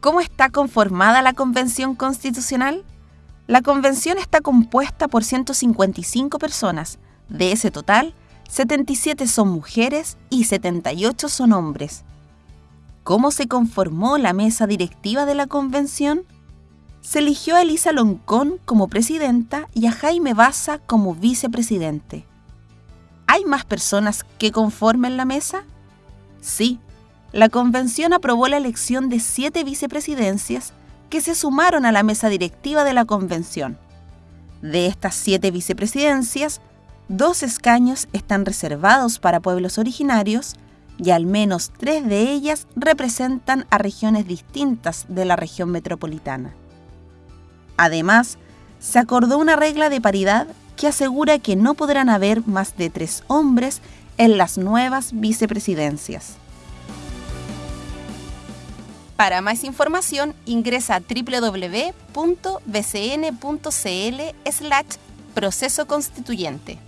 ¿Cómo está conformada la Convención Constitucional? La Convención está compuesta por 155 personas. De ese total, 77 son mujeres y 78 son hombres. ¿Cómo se conformó la mesa directiva de la Convención? Se eligió a Elisa Loncón como presidenta y a Jaime Baza como vicepresidente. ¿Hay más personas que conformen la mesa? Sí, la convención aprobó la elección de siete vicepresidencias que se sumaron a la mesa directiva de la convención. De estas siete vicepresidencias, dos escaños están reservados para pueblos originarios y al menos tres de ellas representan a regiones distintas de la región metropolitana. Además, se acordó una regla de paridad que asegura que no podrán haber más de tres hombres en las nuevas vicepresidencias. Para más información ingresa a www.bcn.cl slash proceso constituyente.